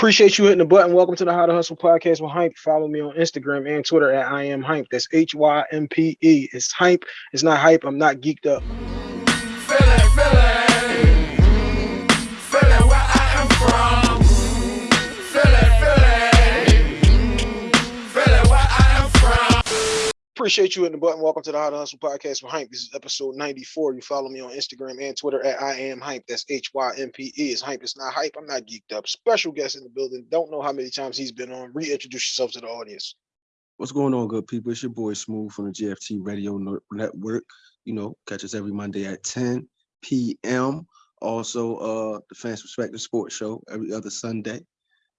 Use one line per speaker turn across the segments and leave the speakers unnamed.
Appreciate you hitting the button. Welcome to the How to Hustle podcast with Hympe. Follow me on Instagram and Twitter at I am Hympe. That's H Y M P E. It's Hympe. It's not hype. I'm not geeked up. Appreciate you hitting the button. Welcome to the How to Hustle podcast with Hympe. This is episode 94. You follow me on Instagram and Twitter at I am Hympe. That's H Y M P E. It's Hympe. It's not hype. I'm not geeked up. Special guest in the building. Don't know how many times he's been on. Reintroduce yourself to the audience.
What's going on, good people? It's your boy Smooth from the GFT Radio Network. You know, catch us every Monday at 10 p.m. Also, uh, the Fans Perspective Sports Show every other Sunday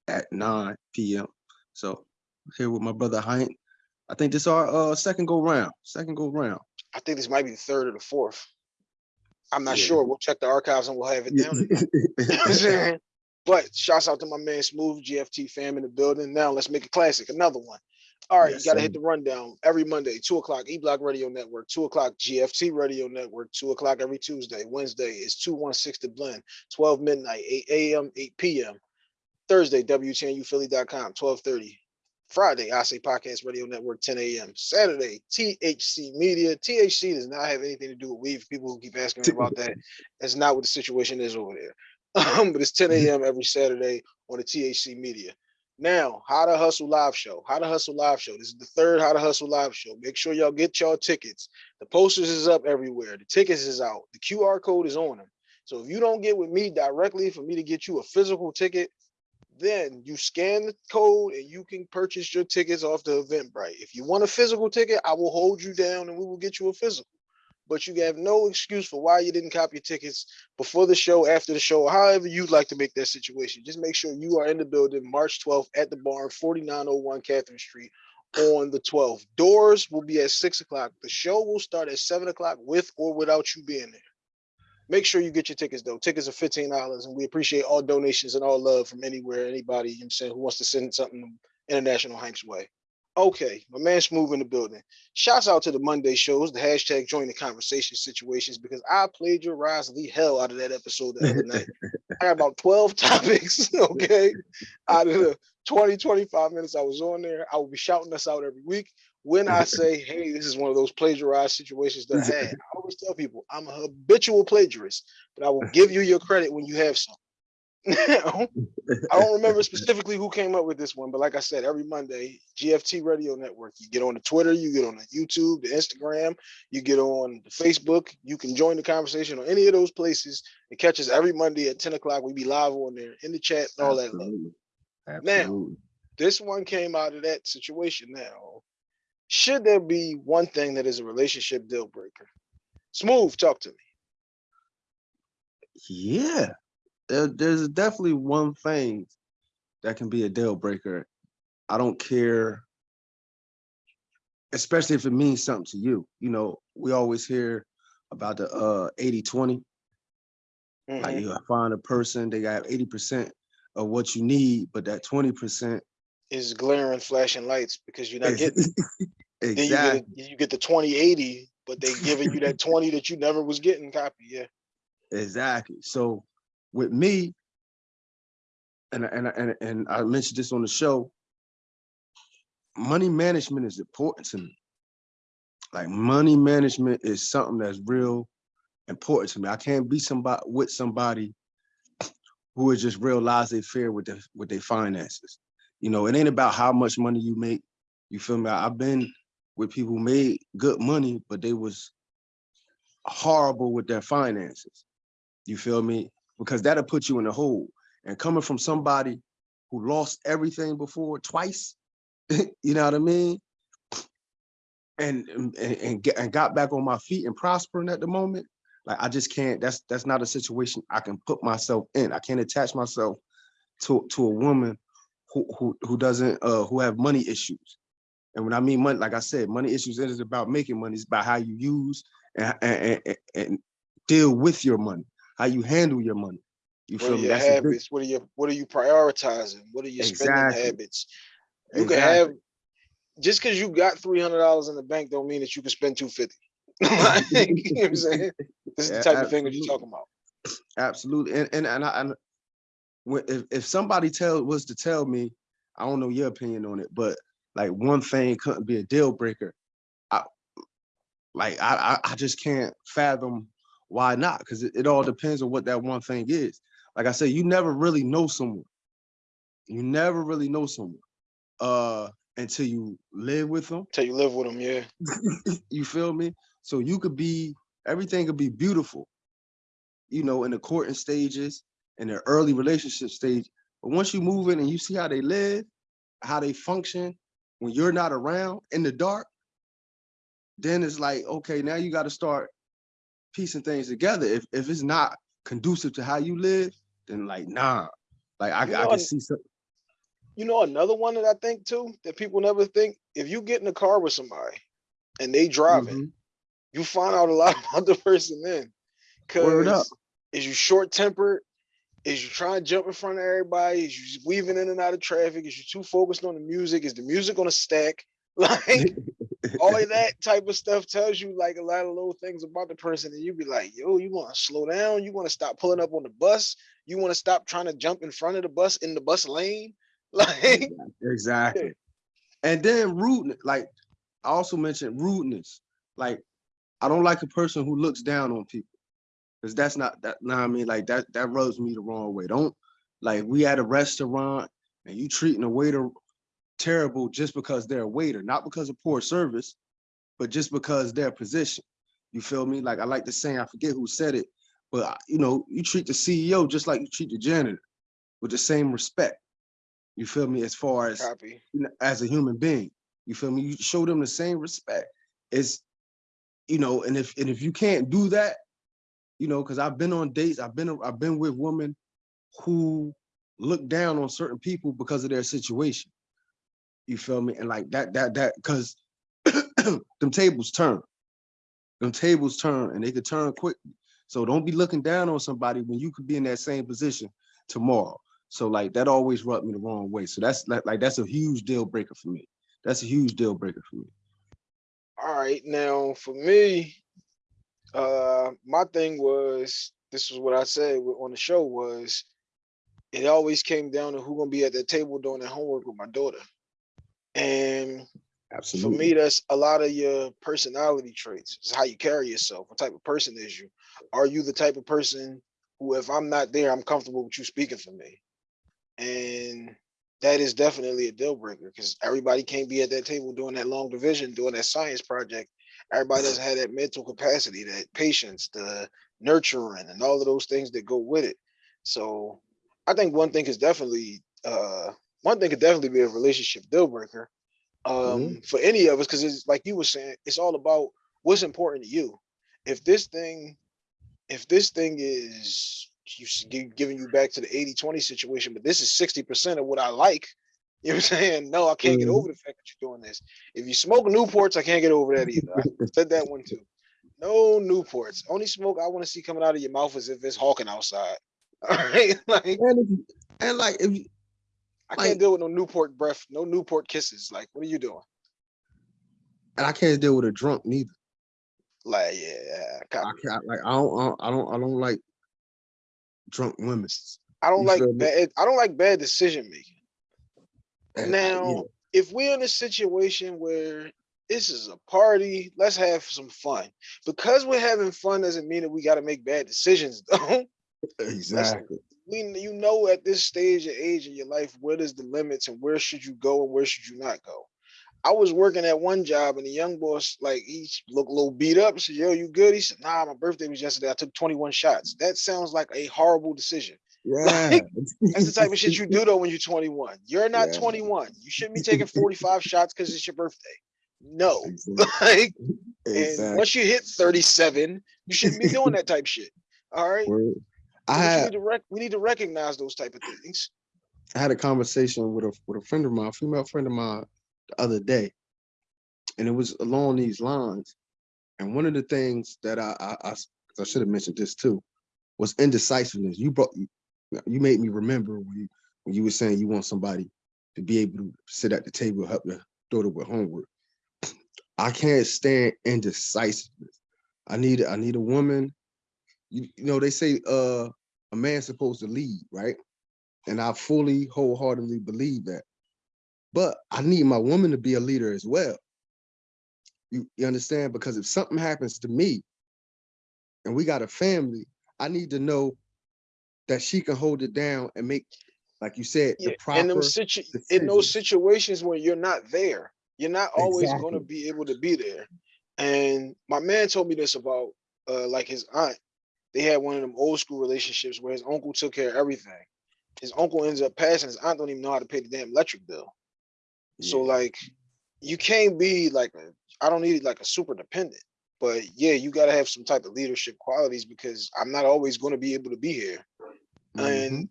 at 9 p.m. So here with my brother Hympe I think this our uh, second go round. Second go round.
I think this might be the third or the fourth. I'm not yeah. sure. We'll check the archives and we'll have it down. but shouts out to my man Smooth GFT fam in the building. Now let's make a classic. Another one. All right, yes, you got to hit the rundown every Monday, two o'clock, E Block Radio Network, two o'clock, GFT Radio Network, two o'clock every Tuesday. Wednesday is 216 The Blend, 12 midnight, 8 a.m., 8 p.m. Thursday, WTNUphilly.com, 1230. Friday, I Say Podcast Radio Network, 10 a.m. Saturday, THC Media. THC does not have anything to do with weed. People who keep asking me about that, that's not what the situation is over there. Um, but it's 10 a.m. Mm-hmm. every Saturday on the THC Media. Now, How to Hustle Live Show. How to Hustle Live Show. This is the third How to Hustle Live Show. Make sure y'all get y'all tickets. The posters is up everywhere. The tickets is out. The QR code is on them. So if you don't get with me directly for me to get you a physical ticket, then you scan the code and you can purchase your tickets off the Eventbrite. If you want a physical ticket, I will hold you down and we will get you a physical. But you have no excuse for why you didn't copy your tickets before the show, after the show, however you'd like to make that situation. Just make sure you are in the building March 12th at the barn, 4901 Catherine Street on the 12th. Doors will be at six o'clock. The show will start at seven o'clock with or without you being there. Make sure you get your tickets though. Tickets are $15 and we appreciate all donations and all love from anywhere, anybody, you know I'm saying, who wants to send something international Hanks way. Okay, my man Smooth in the building. Shouts out to the Monday shows, the hashtag join the conversation situations, because I plagiarized the hell out of that episode the other night. I got about 12 topics, okay? Out of the 20, 25 minutes I was on there, I will be shouting us out every week when I say, hey, this is one of those plagiarized situations that I had, I always tell people I'm a habitual plagiarist, but I will give you your credit when you have some. Now I don't remember specifically who came up with this one, but like I said, every Monday, GFT Radio Network, you get on the Twitter, you get on the YouTube, the Instagram, you get on the Facebook, you can join the conversation on any of those places and catch us every Monday at 10 o'clock. We be live on there in the chat and all Absolutely. that. Absolutely. Now, this one came out of that situation now should there be one thing that is a relationship deal breaker? Smooth, talk to me.
Yeah, there, there's definitely one thing that can be a deal breaker. I don't care, especially if it means something to you. You know, we always hear about the uh 80 20. Mm -hmm. Like mm-hmm. you find a person, they got 80% of what you need, but that 20%
is glaring flashing lights because you're not getting exactly. Then you get, you get the 2080, but they giving you that 20 that you never was getting copy. Yeah.
Exactly. So with me, and and and and I mentioned this on the show, money management is important to me. Like money management is something that's real important to me. I can't be somebody with somebody who is just real laissez-faire with the with their finances. You know, it ain't about how much money you make. You feel me? I've been with people made good money, but they was horrible with their finances. You feel me? Because that'll put you in a hole. And coming from somebody who lost everything before twice, you know what I mean? And, and and and got back on my feet and prospering at the moment. Like I just can't. That's that's not a situation I can put myself in. I can't attach myself to to a woman who who who doesn't uh who have money issues. And when I mean money, like I said, money issues isn't about making money. It's about how you use and, and, and, and deal with your money, how you handle your money.
You what feel me? Your That's habits. What are your What are you prioritizing? What are your exactly. spending habits? You exactly. can have just because you got three hundred dollars in the bank don't mean that you can spend two fifty. like, you know what I'm saying? This is the type absolutely. of thing that you're talking about.
Absolutely, and and and, I, and if, if somebody tell was to tell me, I don't know your opinion on it, but like one thing couldn't be a deal breaker. I like I I, just can't fathom why not because it, it all depends on what that one thing is. Like I said, you never really know someone. You never really know someone uh until you live with them.
Until you live with them, yeah.
you feel me? So you could be everything could be beautiful, you know, in the courting stages, in the early relationship stage. But once you move in and you see how they live, how they function when you're not around in the dark, then it's like, okay, now you got to start piecing things together. If if it's not conducive to how you live, then like nah. Like I,
You
I can see some
You know, another one that I think too, that people never think, if you get in a car with somebody and they driving,
Mhm.
you find out a lot about the person then. Cause is you short tempered? Is you trying to jump in front of everybody? Is you weaving in and out of traffic? Is you too focused on the music? Is the music on a stack? Like all of that type of stuff tells you like a lot of little things about the person, and you be like, yo, you want to slow down? You want to stop pulling up on the bus? You want to stop trying to jump in front of the bus in the bus lane? Like,
Exactly. And then rudeness, like I also mentioned rudeness. Like I don't like a person who looks down on people. Cause that's not that nah, I mean like that that rubs me the wrong way. Don't like we at a restaurant and you treating a waiter terrible just because they're a waiter, not because of poor service, but just because their position. You feel me? Like I like the saying, I forget who said it, but uh, you know, you treat the CEO just like you treat the janitor with the same respect. You feel me? As far as
copy.
as a human being. You feel me? You show them the same respect. It's, you know, and if and if you can't do that, you know, because I've been on dates, I've been I've been with women who look down on certain people because of their situation. You feel me? And like that, that, that, because them tables turn. Them tables turn and they could turn quick. So don't be looking down on somebody when you could be in that same position tomorrow. So like that always rubbed me the wrong way. So that's like, like that's a huge deal breaker for me. That's a huge deal breaker for me.
All right, now for me, uh, my thing was this was what I said on the show was it always came down to who gonna be at that table doing that homework with my daughter. And for me, that's a lot of your personality traits. It's how you carry yourself. What type of person is you? Are you the type of person who, if I'm not there, I'm comfortable with you speaking for me? And that is definitely a deal breaker because everybody can't be at that table doing that long division, doing that science project. Everybody doesn't have that mental capacity, that patience, the nurturing, and all of those things that go with it. So I think one thing is definitely uh one thing could definitely be a relationship deal breaker um for any of us because it's like you were saying it's all about what's important to you if this thing if this thing is you giving you back to the 80 20 situation but this is 60 percent of what i like you know what i'm saying no i can't get
Mhm.
over the fact that you're doing this if you smoke newports i can't get over that either i said that one too no newports only smoke i want to see coming out of your mouth is if it's hawking outside all right like
And, if and like if you,
i
Like-
can't deal with no newport breath no newport kisses like what are you doing
and I can't deal with a drunk neither.
like yeah
I can't like I don't I don't I don't, like drunk women.
I don't
You
like
me?
bad. I don't like bad decision making.
And
Now,
yeah.
if we're in a situation where this is a party, let's have some fun. Because we're having fun doesn't mean that we got to make bad decisions, though.
exactly.
we, you know, at this stage of age in your life, what is the limits and where should you go and where should you not go? I was working at one job and the young boss, like he looked a little beat up. Said, "Yo, you good?" He said, "Nah, my birthday was yesterday. I took 21 shots." That sounds like a horrible decision.
Yeah.
That's the type of shit you do though when you're 21. You're not
Yeah.
21. You shouldn't be taking 45 shots because it's your birthday. No.
Exactly.
Like, and
Exactly.
once you hit 37, you shouldn't be doing that type shit. All right.
Word. I had
need to rec- we need to recognize those type of things.
I had a conversation with a with a friend of mine, a female friend of mine, the other day, and it was along these lines. And one of the things that I I, I, I should have mentioned this too was indecisiveness. You brought you, made me remember when you when you were saying you want somebody to be able to sit at the table help your daughter with homework. I can't stand indecisiveness. I need I need a woman. You, you know they say uh a man's supposed to lead, right? And I fully wholeheartedly believe that. But I need my woman to be a leader as well. You, you understand? Because if something happens to me and we got a family, I need to know that she can hold it down and make, like you said,
Yeah,
the proper.
in them situ, in those situations where you're not there, you're not always gonna be able to be there. And my man told me this about uh like his aunt. They had one of them old school relationships where his uncle took care of everything. His uncle ends up passing, his aunt don't even know how to pay the damn electric bill. So like you can't be like a, I don't need like a super dependent, but yeah, you gotta have some type of leadership qualities because I'm not always gonna be able to be here.
Mhm.
And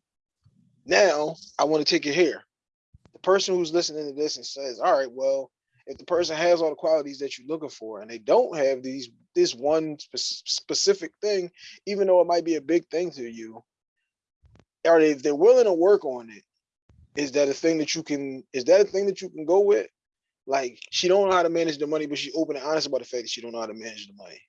now I want to take it here. The person who's listening to this and says, all right, well, if the person has all the qualities that you're looking for and they don't have these this one spec- specific thing, even though it might be a big thing to you, are they if they're willing to work on it? Is that a thing that you can is that a thing that you can go with? Like she don't know how to manage the money, but she's open and honest about the fact that she don't know how to manage the money.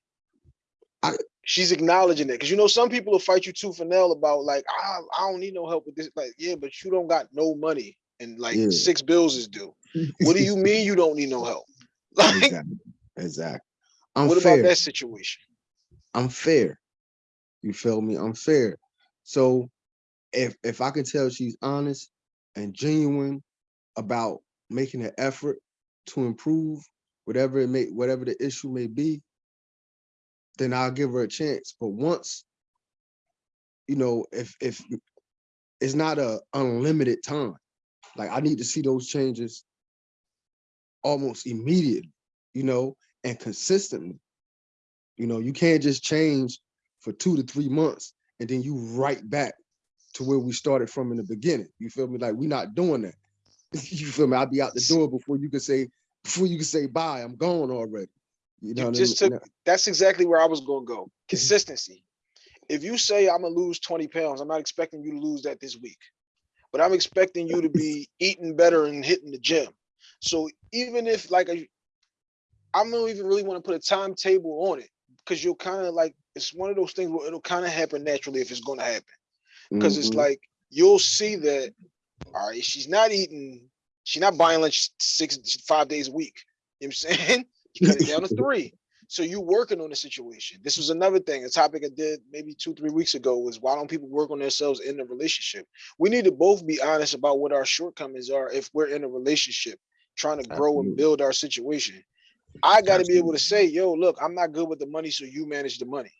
I-
she's acknowledging that because you know some people will fight you tooth and nail about like I, I don't need no help with this. Like, yeah, but you don't got no money and like
Yeah.
six bills is due. What do you mean you don't need no help? Like,
Exactly. Exactly. I'm
what
fair.
about that situation?
I'm fair. You feel me? I'm fair. So if if I can tell she's honest and genuine about making an effort to improve whatever it may whatever the issue may be, then I'll give her a chance. But once, you know, if if it's not a unlimited time, like I need to see those changes almost immediately, you know, and consistently. You know, you can't just change for two to three months and then you right back to where we started from in the beginning. You feel me? Like we're not doing that. you feel me? I'll be out the door before you can say before you can say bye. I'm gone already. You know,
You
what I
just
mean?
took that's exactly where I was gonna go. Consistency. If you say I'm gonna lose 20 pounds, I'm not expecting you to lose that this week, but I'm expecting you to be eating better and hitting the gym. So even if like I don't even really want to put a timetable on it because you'll kind of like it's one of those things where it'll kind of happen naturally if it's going to happen because it's
Mhm.
like you'll see that all right she's not eating she's not buying lunch six five days a week you know what i'm saying you cut it down to three. So you working on the situation. This was another thing a topic i did maybe two three weeks ago was why don't people work on themselves in the relationship? We need to both be honest about what our shortcomings are if we're in a relationship trying to grow and build our situation. I got to be able to say yo look i'm not good with the money so you manage the money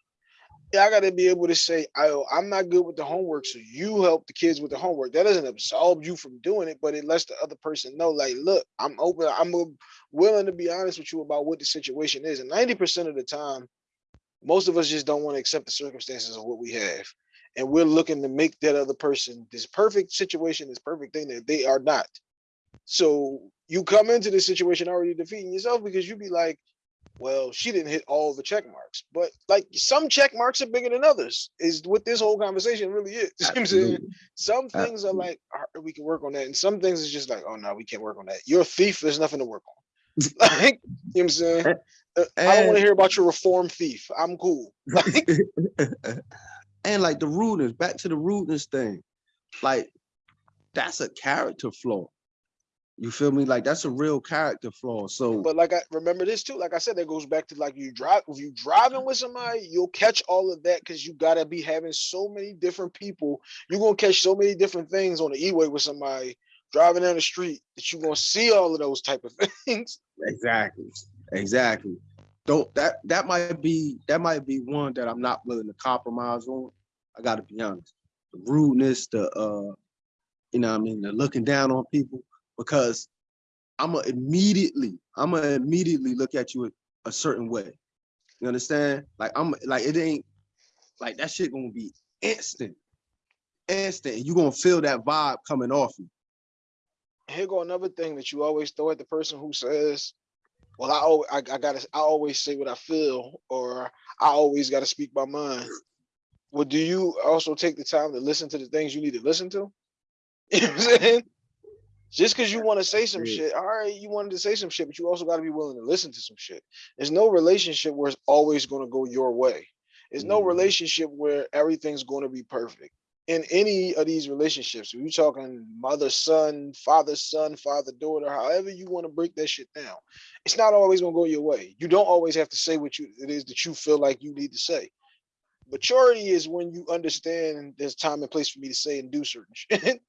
I got to be able to say, I, I'm not good with the homework, so you help the kids with the homework. That doesn't absolve you from doing it, but it lets the other person know, like, look, I'm open, I'm willing to be honest with you about what the situation is. And 90% of the time, most of us just don't want to accept the circumstances of what we have. And we're looking to make that other person this perfect situation, this perfect thing that they are not. So you come into this situation already defeating yourself because you be like, well, she didn't hit all the check marks, but like some check marks are bigger than others, is what this whole conversation really is. You know what I'm saying? Some things are like, "All right, we can work on that. And some things is just like, oh no, we can't work on that. You're a thief, there's nothing to work on. like, you know what I'm saying? Uh, I don't want to hear about your reform thief. I'm cool. Like,
and like the rudeness, back to the rudeness thing, like that's a character flaw. You feel me? Like that's a real character flaw. So
but like I remember this too. Like I said, that goes back to like you drive if you driving with somebody, you'll catch all of that because you gotta be having so many different people. You're gonna catch so many different things on the E-way with somebody driving down the street that you're gonna see all of those type of things.
exactly, exactly. Don't that that might be that might be one that I'm not willing to compromise on. I gotta be honest. The rudeness, the uh, you know, what I mean, the looking down on people, because I'm gonna immediately, I'm gonna immediately look at you a, certain way. You understand? Like I'm like it ain't like that shit gonna be instant, instant. You gonna feel that vibe coming off you.
Here go another thing that you always throw at the person who says, "Well, I always I, I gotta I always say what I feel," or "I always gotta speak my mind." Well, do you also take the time to listen to the things you need to listen to? You know what I'm saying? Just because you want to say some shit, all right, you wanted to say some shit, but you also got to be willing to listen to some shit. There's no relationship where it's always going to go your way. There's no
Mhm.
relationship where everything's going to be perfect. in any of these relationships, we talking mother, son, father, son, father, daughter, however you want to break that shit down, it's not always gonna go your way. You don't always have to say what you it is that you feel like you need to say. Maturity is when you understand there's time and place for me to say and do certain shit.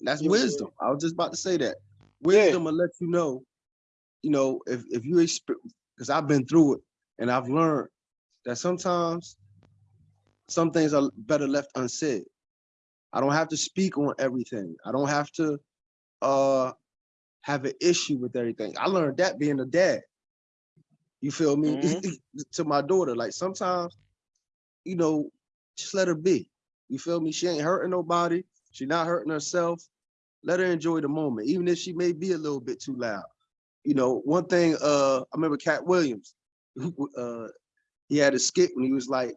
That's
You know what I'm
wisdom. I was just about to say that. Wisdom will let you know, you know, if if you because I've been through it and I've learned that sometimes some things are better left unsaid. I don't have to speak on everything. I don't have to uh have an issue with everything. I learned that being a dad. You feel me? to my daughter. Like sometimes, you know, just let her be. You feel me? She ain't hurting nobody. She not hurting herself. Let her enjoy the moment, even if she may be a little bit too loud. You know, one thing, uh, I remember Katt Williams, uh, he had a skit when he was like,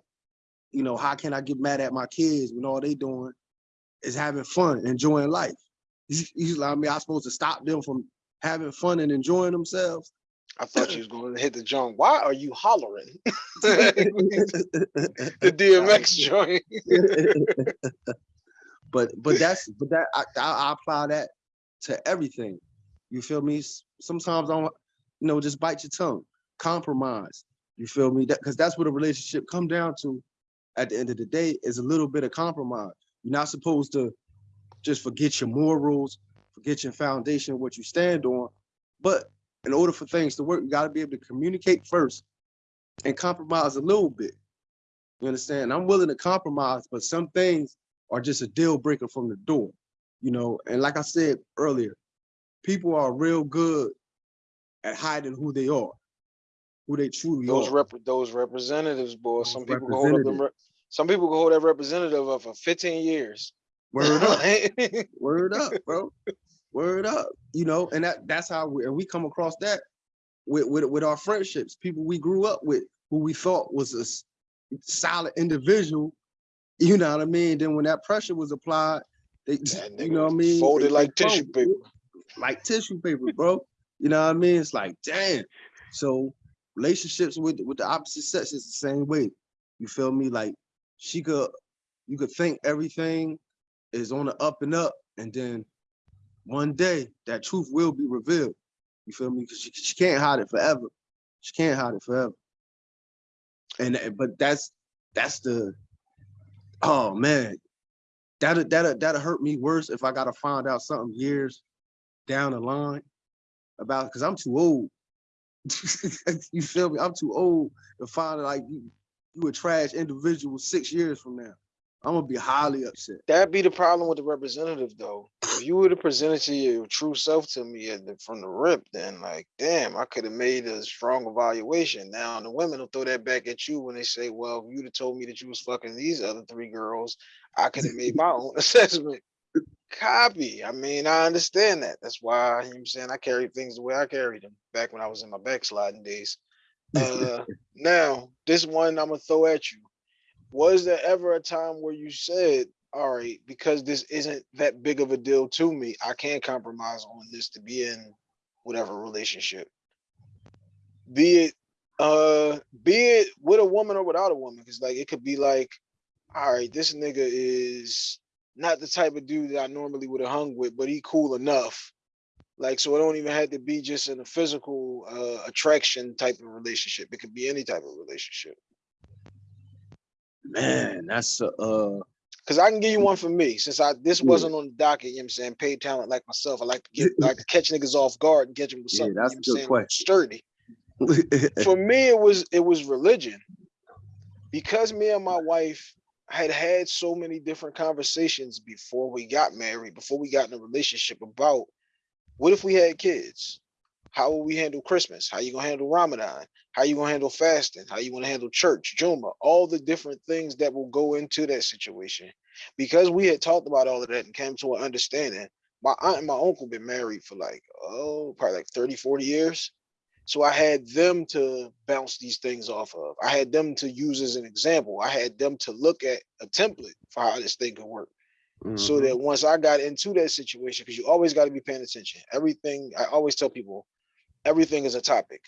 you know, how can I get mad at my kids when all they doing is having fun, enjoying life? He's, he's like, I mean, I'm supposed to stop them from having fun and enjoying themselves.
I thought you was going to hit the joint. Why are you hollering? the DMX joint.
but but that's but that I, I, I apply that to everything. You feel me? Sometimes I don't, you know, just bite your tongue, compromise. You feel me? That because that's what a relationship come down to. At the end of the day, is a little bit of compromise. You're not supposed to just forget your morals, forget your foundation, what you stand on. But in order for things to work, you got to be able to communicate first and compromise a little bit. You understand? I'm willing to compromise, but some things are just a deal breaker from the door. You know, and like I said earlier, people are real good at hiding who they are, who they truly
those
are.
rep those representatives, boy.
Those
Some people hold them. Some people can hold that representative up for 15 years.
Word up, word up, bro. Word up. You know, and that that's how we and we come across that with with with our friendships, people we grew up with, who we thought was a solid individual. You know what I mean? Then when that pressure was applied, they, you know what I mean?
folded
They-
like
they
tissue paper.
like tissue paper, bro. You know what I mean? It's like, damn. So relationships with with the opposite sex is the same way. You feel me? Like she could, you could think everything is on the up and up, and then one day that truth will be revealed. You feel me? Because she, she can't hide it forever. She can't hide it forever. And- but that's that's the oh man, that'll that'll that'll hurt me worse if I gotta find out something years down the line about because I'm too old. you feel me? I'm too old to find like you, you a trash individual six years from now. I'm gonna be highly upset.
That'd be the problem with the representative, though. If you would have presented to your true self to me at the, from the rip, then like, damn, I could have made a strong evaluation. Now the women will throw that back at you when they say, "Well, if you'd have told me that you was fucking these other three girls, I could have made my own assessment." Copy. I mean, I understand that. That's why you know what I'm saying I carry things the way I carried them back when I was in my backsliding days. Uh, now this one I'm gonna throw at you. Was there ever a time where you said, all right, because this isn't that big of a deal to me, I can compromise on this to be in whatever relationship? Be it uh be it with a woman or without a woman, because like it could be like, all right, this nigga is not the type of dude that I normally would have hung with, but he cool enough. Like, so it don't even have to be just in a physical uh attraction type of relationship. It could be any type of relationship.
Man, that's a uh
Cause I can give you one for me, since I this
Yeah.
wasn't on the docket, you know what I'm saying? Paid talent like myself. I like to get like to catch niggas off guard and catch them with something Yeah,
that's
you
a
know
good
what I'm. Sturdy. For me, it was it was religion. Because me and my wife had had so many different conversations before we got married, before we got in a relationship about what if we had kids? How will we handle Christmas? How you gonna handle Ramadan? How you gonna handle fasting? How you gonna handle church, Juma? All the different things that will go into that situation. Because we had talked about all of that and came to an understanding. My aunt and my uncle been married for like, oh, probably like 30, 40 years. So I had them to bounce these things off of. I had them to use as an example. I had them to look at a template for how this thing could work so
Mhm.
that once I got into that situation, because you always got to be paying attention. Everything I always tell people, everything is a topic.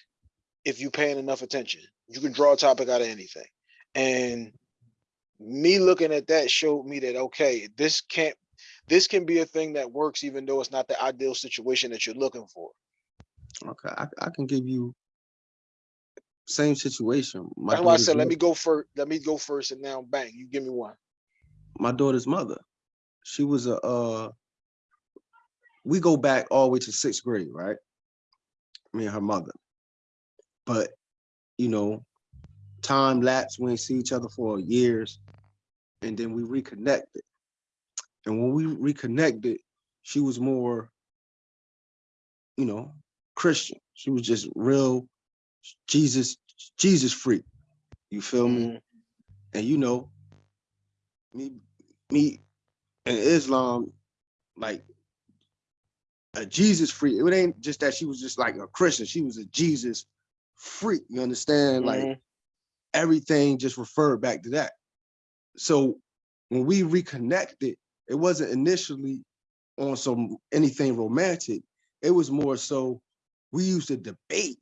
If you paying enough attention, you can draw a topic out of anything. And me looking at that showed me that, okay, this can't, this can be a thing that works even though it's not the ideal situation that you're looking for.
Okay, I, I can give you same situation. My
That's why I said, let me go first, let me go first and now bang, you give me one.
my daughter's mother. She was a uh we go back all the way to sixth grade, right? Me and her mother. But you know, time lapse, we ain't see each other for years, and then we reconnected. And when we reconnected, she was more, you know, Christian. She was just real Jesus, Jesus freak. You feel me?
Mhm.
and you know, me, me, and Islam, like a Jesus freak. It ain't just that she was just like a Christian. She was a Jesus freak. You understand? Like
Mhm.
everything just referred back to that. So when we reconnected, it wasn't initially on some anything romantic. It was more so we used to debate,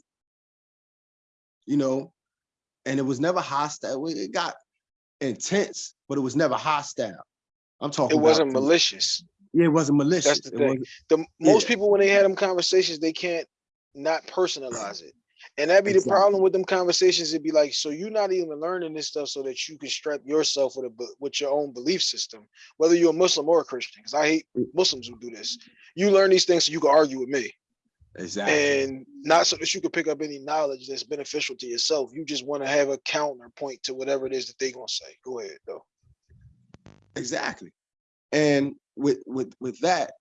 you know, and it was never hostile. It got intense, but it was never hostile. I'm talking It
wasn't malicious.
Yeah, it wasn't malicious.
That's the
It
thing. The most
Yeah.
people, when they had them conversations, they can't not personalize it. And that'd be the problem with them conversations. It'd be like, so you're not even learning this stuff so that you can strap yourself with a with your own belief system, whether you're a Muslim or a Christian. Because I hate
Mm.
Muslims who do this. You learn these things so you can argue with me,
exactly.
and not so that you can pick up any knowledge that's beneficial to yourself. You just want to have a counterpoint to whatever it is that they're gonna say. Go ahead, though.
Exactly. And with with with that,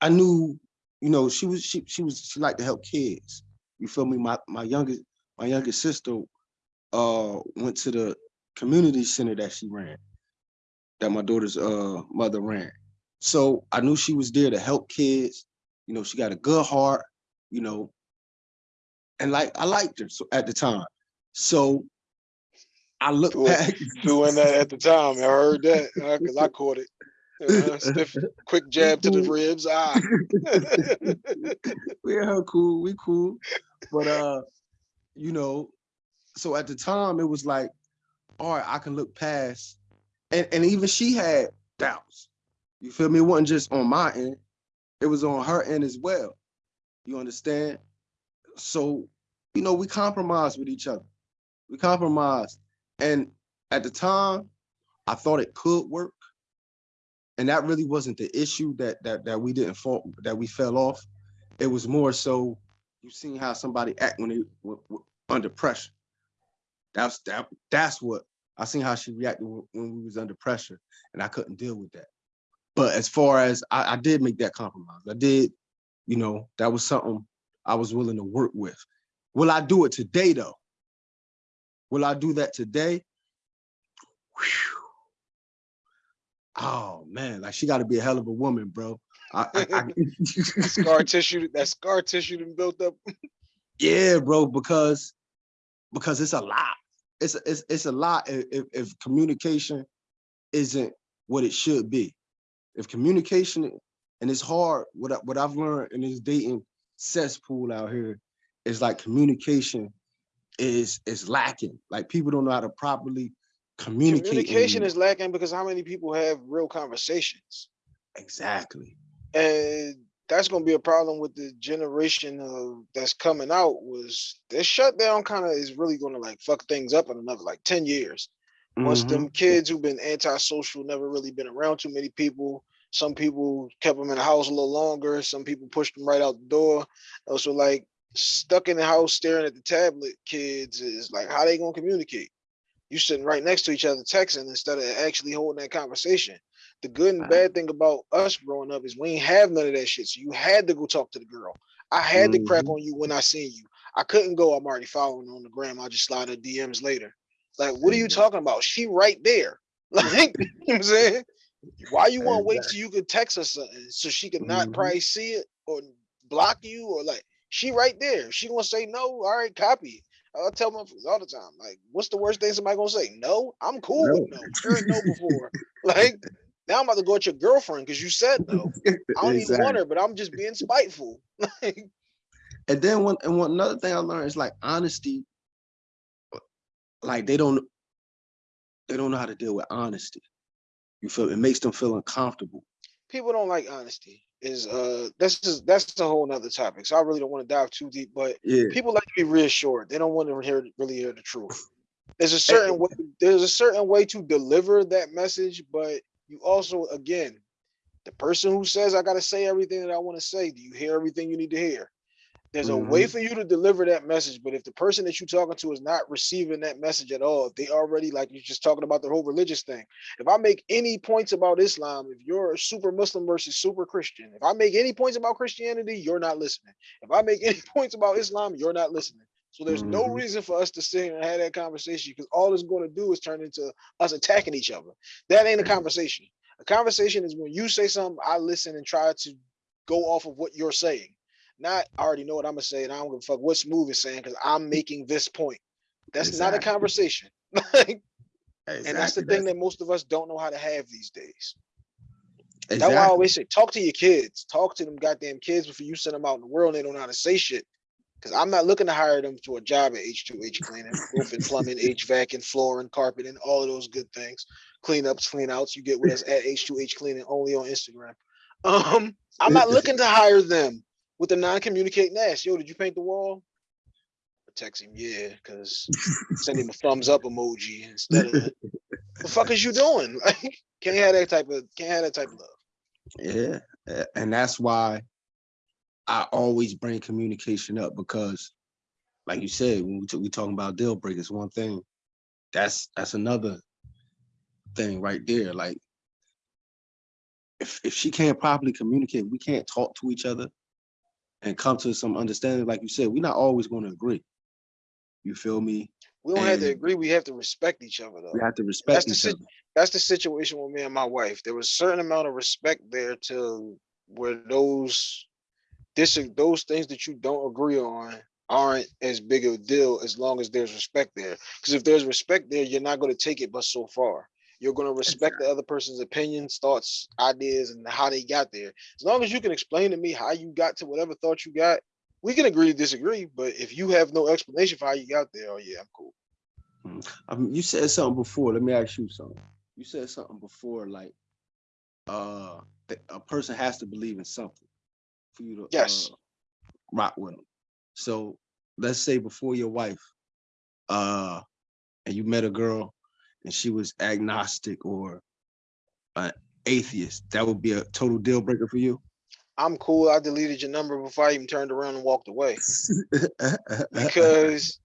I knew, you know, she was she she was she liked to help kids. You feel me? My my youngest my youngest sister uh went to the community center that she ran, that my daughter's uh mother ran. So I knew she was there to help kids. You know, she got a good heart, you know, and like I liked her so at the time. So I looked
Doing-
back
Doing that at the time, I heard that because I caught it. Uh, stiff, quick jab to the ribs. Ah.
we her cool, we cool. But uh, you know, so at the time it was like, all right, I can look past, and and even she had doubts. You feel me? It wasn't just on my end; it was on her end as well. You understand? So, you know, we compromised with each other. We compromised, and at the time, I thought it could work, and that really wasn't the issue that that that we didn't fall that we fell off. It was more so you seen how somebody act when they w- w- under pressure. That's that. That's what I seen how she reacted when, when we was under pressure, and I couldn't deal with that. But as far as I, I did make that compromise, I did. You know, that was something I was willing to work with. Will I do it today though? Will I do that today? Whew. Oh man, like she got to be a hell of a woman, bro. I, I, I-
scar tissue, that scar tissue done built up.
Yeah, bro, because because it's a lot. It's a- it's it's a lot if, if if communication isn't what it should be. If communication and it's hard, what I, what I've learned in this dating cesspool out here is like communication is is lacking. Like people don't know how to properly
Communication is lacking because how many people have real conversations?
exactly.
And that's gonna be a problem with the generation of that's coming out was this shutdown kind of is really gonna like fuck things up in another like 10 years. Once
Mhm.
them kids who've been antisocial, never really been around too many people. Some people kept them in the house a little longer. Some people pushed them right out the door. Also, like stuck in the house staring at the tablet kids is like how they gonna communicate? You sitting right next to each other texting instead of actually holding that conversation. The good and bad thing about us growing up is we ain't have none of that shit. So you had to go talk to the girl. I had to crack on you when I seen you. I couldn't go, I'm already following on the gram. I'll just slide her DMs later. Like, what are you talking about? She right there. Like, you know what I'm saying? Why you want to wait till you could text her something so she could not
Mhm.
probably see it or block you or like she right there. She gonna say no. All right, copy it. I tell motherfuckers all the time, like, what's the worst thing somebody gonna say? No, I'm cool with no. Heard no before. like now I'm about to go at your girlfriend because you said no. I don't even
Exactly.
want her, but I'm just being spiteful. Like,
And then one and one another thing I learned is like honesty. Like they don't they don't know how to deal with honesty. You feel it makes them feel uncomfortable.
People don't like honesty. Is uh that's just that's a whole nother topic. So I really don't want to dive too deep, but
Yeah,
people like to be reassured. They don't want to hear really hear the truth. There's a certain way, there's a certain way to deliver that message, but you also again, the person who says I gotta say everything that I want to say, do you hear everything you need to hear? There's a way for you to deliver that message, but if the person that you're talking to is not receiving that message at all, if they already like you're just talking about the whole religious thing. If I make any points about Islam, if you're a super Muslim versus super Christian, if I make any points about Christianity, you're not listening. If I make any points about Islam, you're not listening. So there's no
Mhm.
reason for us to sit here and have that conversation because all it's going to do is turn into us attacking each other. That ain't a conversation. A conversation is when you say something, I listen and try to go off of what you're saying. Not I already know what I'm gonna say, and I don't give a fuck what Smooth is saying because I'm making this point. That's not a conversation. Like, and that's the
exactly,
thing that most of us don't know how to have these days.
that's-
That's why I always say, talk to your kids, talk to them goddamn kids before you send them out in the world. They don't know how to say shit. Because I'm not looking to hire them to a job at H2H cleaning, roofing, plumbing, HVAC, and flooring, carpet, and all of those good things. Cleanups, clean outs. You get with us at H2H cleaning only on Instagram. Um, I'm not looking to hire them with a non-communicating ass. Yo, did you paint the wall? I text him, yeah, because send him a thumbs up emoji instead of the fuck is you doing? Like, can't have that type of can't have that type of love.
Yeah, and that's why I always bring communication up because, like you said, when we, we talking about deal breakers, one thing, that's that's another thing right there. Like, if if she can't properly communicate, we can't talk to each other and come to some understanding. Like you said, we're not always going to agree. You feel me?
We don't have to agree. We have to respect each other though.
We have to respect
the
each
sit-
other.
That's the situation with me and my wife. There was a certain amount of respect there to where those this those things that you don't agree on aren't as big of a deal as long as there's respect there. Because if there's respect there, you're not going to take it but so far. You're going to respect the other person's opinions, thoughts, ideas, and how they got there. As long as you can explain to me how you got to whatever thought you got, we can agree to disagree. But if you have no explanation for how you got there, oh yeah, I'm cool.
Um, you said something before. Let me ask you something. You said something before, like uh, a person has to believe in something for you to
Yes.
uh, rock with them. So let's say before your wife, uh, and you met a girl, and she was agnostic or an atheist, that would be a total deal breaker for you.
I'm cool. I deleted your number before I even turned around and walked away. because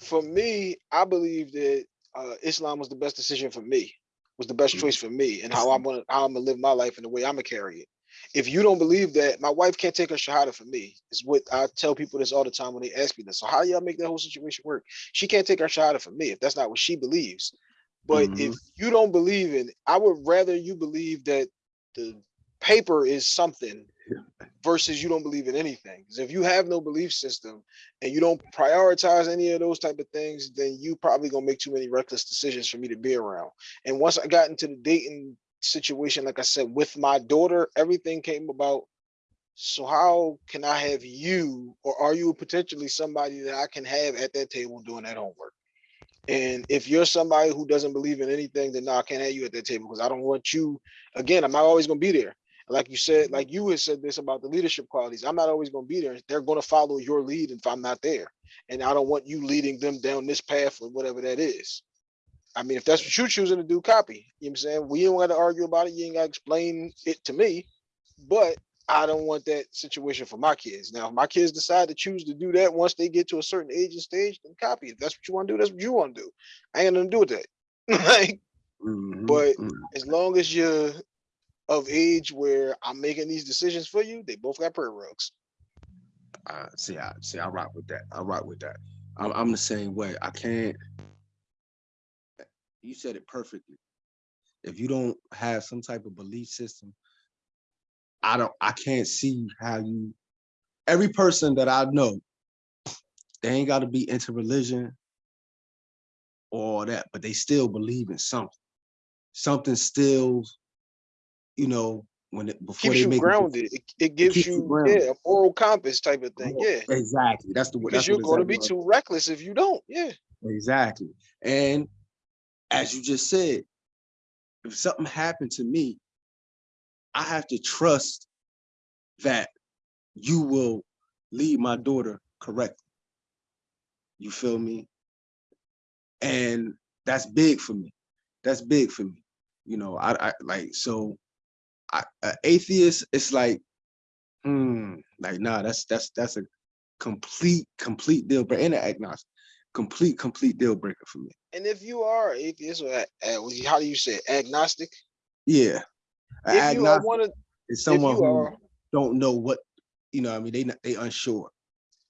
for me, I believe that uh, Islam was the best decision for me, was the best
Mhm.
choice for me, and how I'm gonna how I'm gonna live my life and the way I'm gonna carry it. If you don't believe that, my wife can't take her shahada for me. Is what I tell people this all the time when they ask me this. So how y'all make that whole situation work? She can't take her shahada for me if that's not what she believes. But mm-hmm. if you don't believe in, I would rather you believe that the paper is something versus you don't believe in anything. Because if you have no belief system and you don't prioritize any of those type of things, then you probably gonna make too many reckless decisions for me to be around. And once I got into the dating situation, like I said, with my daughter, everything came about. So how can I have you, or are you potentially somebody that I can have at that table doing that homework? And if you're somebody who doesn't believe in anything, then no, I can't have you at that table because I don't want you. Again, I'm not always gonna be there like you said, like you had said this about the leadership qualities. I'm not always going to be there. They're going to follow your lead if I'm not there. And I don't want you leading them down this path or whatever that is. I mean, if that's what you're choosing to do, copy. You know what I'm saying? We don't got to argue about it. You ain't got to explain it to me. But I don't want that situation for my kids. Now, if my kids decide to choose to do that once they get to a certain age and stage, then copy. If that's what you want to do, that's what you want to do. I ain't to do with that. like,
Mhm,
but-
mhm.
as long as you're of age where I'm making these decisions for you, they both got prayer rugs.
Uh, see, I see, I rock with that. I rock with that. I'm, I'm the same way. I can't. You said it perfectly. If you don't have some type of belief system, I don't. I can't see how you. Every person that I know, they ain't got to be into religion or that, but they still believe in something. Something still, you know, when it before
Keeps
they make
grounded. It, it gives
keeps you grounded.
yeah, a moral compass type of thing. Yeah.
Exactly. That's the word.
Because you're going to be too reckless if you don't. Yeah.
Exactly. And as you just said, if something happened to me, I have to trust that you will lead my daughter correctly. You feel me? And that's big for me. That's big for me. You know, I, I like so I, atheist, it's like, hmm, like nah, that's that's that's a complete, complete deal breaker. And an agnostic, complete, complete deal breaker for me.
And if you are atheist or how do you say it, agnostic?
Yeah.
If you are one of,
is someone who
are,
don't know what, you know, I mean, they they unsure.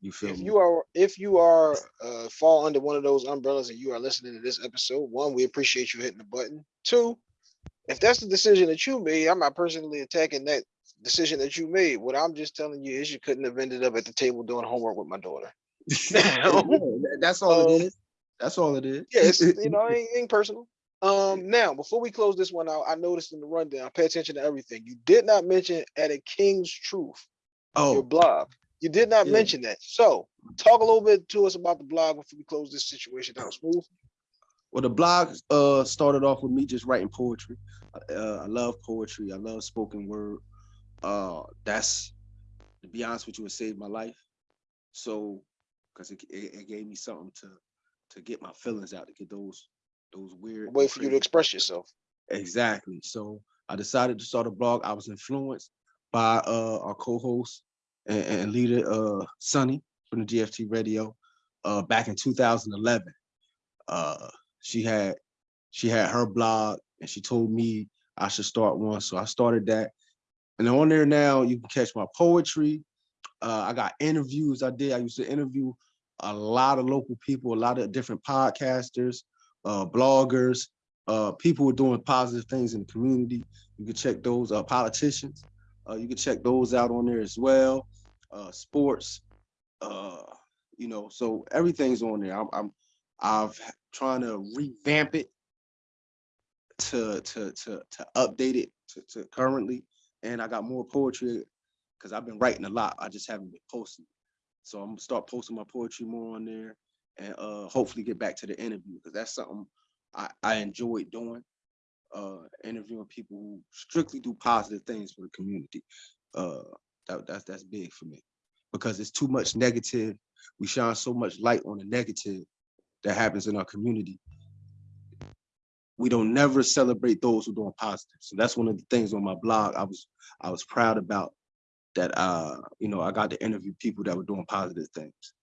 You feel
if
me?
you are, if you are, uh, fall under one of those umbrellas and you are listening to this episode, one, we appreciate you hitting the button. Two, if that's the decision that you made, I'm not personally attacking that decision that you made. What I'm just telling you is you couldn't have ended up at the table doing homework with my daughter.
That's all
Um,
it is. That's all it is.
Yes, you know, it ain't, ain't personal. Um, now before we close this one out, I noticed in the rundown, I pay attention to everything. You did not mention at a King's Truth,
oh.
your blog. You did not
Yeah.
mention that. So talk a little bit to us about the blog before we close this situation out smooth.
well, the blog uh started off with me just writing poetry. Uh, I love poetry. I love spoken word. Uh, that's to be honest with you, it saved my life. So, because it, it, it gave me something to to get my feelings out, to get those those weird.
Way for you to express yourself.
Exactly. So I decided to start a blog. I was influenced by uh, our co-host and, and leader, uh, Sunny from the GFT Radio, uh, back in 2011. Uh, she had she had her blog, and she told me I should start one. So I started that, and on there now you can catch my poetry. Uh, I got interviews I did. I used to interview a lot of local people, a lot of different podcasters, uh, bloggers, uh, people who are doing positive things in the community. You can check those uh, politicians. Uh, you can check those out on there as well. Uh, sports, uh, you know, so everything's on there. I'm, I'm I've trying to revamp it to to to to update it to, to currently, and I got more poetry because I've been writing a lot. I just haven't been posting. So I'm gonna start posting my poetry more on there, and uh, hopefully get back to the interview because that's something I, I enjoyed doing, uh, interviewing people who strictly do positive things for the community. Uh, that, that's that's big for me because it's too much negative. We shine so much light on the negative that happens in our community. We don't never celebrate those who are doing positive. So that's one of the things on my blog I was I was proud about that uh you know I got to interview people that were doing positive things.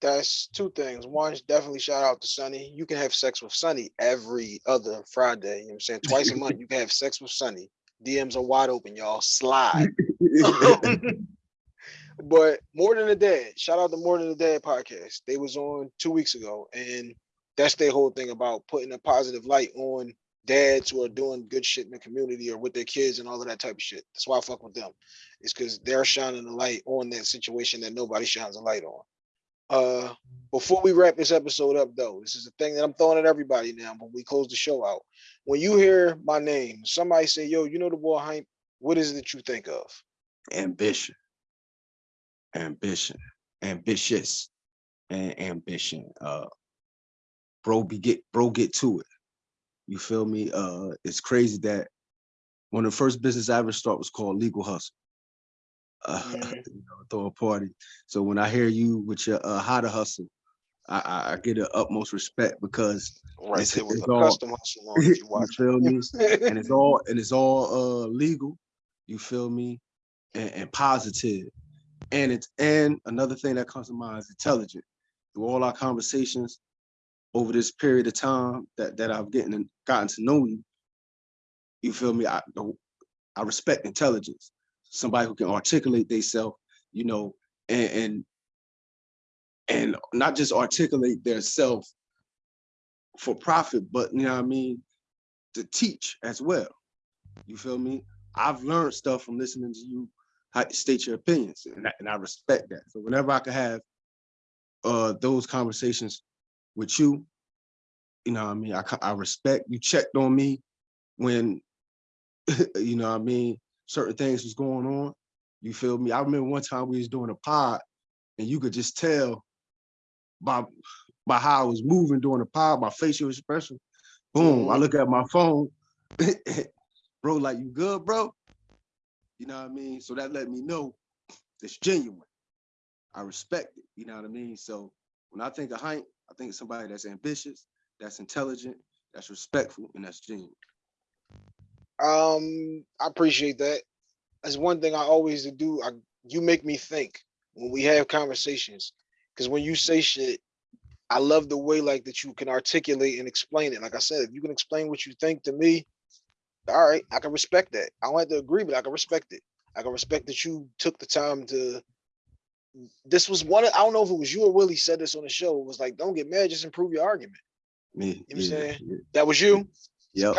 That's two things. One, definitely shout out to Sunny. You can have sex with Sunny every other Friday. You know what I'm saying? Twice a month, you can have sex with Sunny. DMs are wide open, y'all. Slide. but more than a dad shout out to more than a dad podcast they was on two weeks ago and that's their whole thing about putting a positive light on dads who are doing good shit in the community or with their kids and all of that type of shit that's why i fuck with them it's because they're shining a light on that situation that nobody shines a light on uh before we wrap this episode up though this is a thing that i'm throwing at everybody now when we close the show out when you hear my name somebody say yo you know the boy Hympe what is it that you think of
ambition, ambition, ambitious, and ambition. Uh, bro, be get bro, get to it. You feel me? Uh, it's crazy that one of the first business I ever started was called Legal Hustle. Uh,
Mhm.
you know, throw a party. So when I hear you with your uh, how to hustle, I, I, I get the utmost respect because
right
It's-
there with
it's
a
all-
custom hustle on you
you
watch
feel me? and it's all and it's all uh legal you feel me and, and positive and it's and another thing that comes to mind is intelligent through all our conversations over this period of time that that i've getting gotten to know you you feel me i i respect intelligence somebody who can articulate themselves you know and and and not just articulate their self for profit but you know what i mean to teach as well. You feel me? I've learned stuff from listening to you state your opinions, and I, and I respect that. So whenever I can have uh those conversations with you, you know what I mean? I, I respect you checked on me when you know what I mean certain things was going on. You feel me? I remember one time we was doing a pod and you could just tell by by how I was moving during the pod, my facial expression, Boom. I
Mhm.
look at my phone. bro, like you good, bro? You know what I mean? So that let me know it's genuine. I respect it. You know what I mean? So when I think of Hank, I think of somebody that's ambitious, that's intelligent, that's respectful, and that's genuine.
Um, I appreciate that. That's one thing I always do. I you make me think when we have conversations. Cause when you say shit, I love the way like that you can articulate and explain it. Like I said, if you can explain what you think to me, all right, I can respect that. I don't have to agree, but I can respect it. I can respect that you took the time to this was one of, I don't know if it was you or Willie said this on the show. It was like, don't get mad, just improve your argument.
Me,
You know what I'm saying? That was you.
Yep.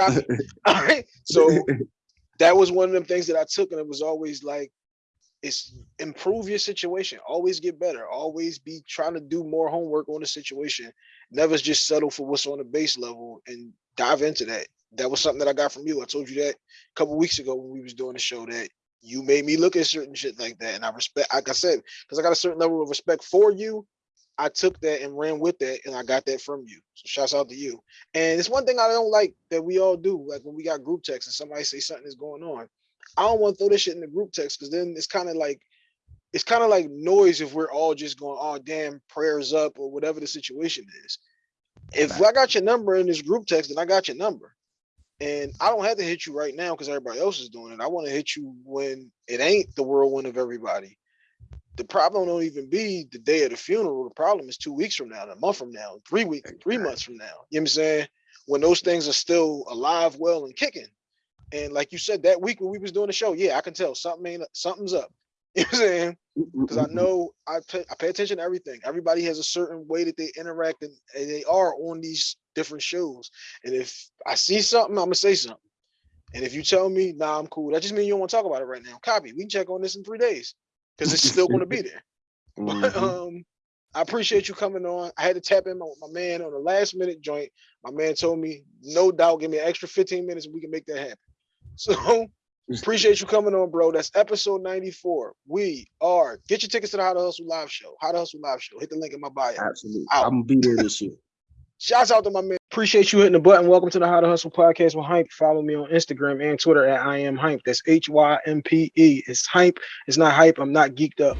All right. So that was one of them things that I took, and it was always like, it's improve your situation, always get better, always be trying to do more homework on the situation. Never just settle for what's on the base level and dive into that. That was something that I got from you. I told you that a couple weeks ago when we was doing the show that you made me look at certain shit like that, and I respect. Like I said, because I got a certain level of respect for you. I took that and ran with that, and I got that from you. So shouts out to you. And it's one thing I don't like that we all do. Like when we got group text and somebody say something is going on, I don't want to throw this shit in the group text because then it's kind of like it's kind of like noise if we're all just going, oh damn, prayers up or whatever the situation is. If I got your number in this group text, then I got your number. And I don't have to hit you right now because everybody else is doing it. I want to hit you when it ain't the whirlwind of everybody. The problem don't even be the day of the funeral. The problem is two weeks from now, a month from now, three weeks, three months from now. You know what I'm saying? When those things are still alive, well, and kicking. And like you said, that week when we was doing the show, yeah, I can tell something ain't something's up. You know what I'm saying? Because I know I pay, I pay attention to everything. Everybody has a certain way that they interact and, and they are on these different shows. And if I see something, I'm gonna say something. And if you tell me, nah, I'm cool, that just means you don't want to talk about it right now. Copy. We can check on this in three days because it's still gonna be there. But
Mhm.
um, I appreciate you coming on. I had to tap in my, my man on the last minute joint. My man told me, no doubt, give me an extra 15 minutes and we can make that happen. So appreciate you coming on, bro. That's episode 94. We are get your tickets to the How to Hustle live show. How to Hustle live show. Hit the link in my bio.
Absolutely.
Out.
I'm gonna be there this year.
Shouts out to my man. Appreciate you hitting the button. Welcome to the How to Hustle podcast with Hympe. Follow me on Instagram and Twitter at I am Hympe. That's H Y M P E. It's Hympe. It's not hype. I'm not geeked up.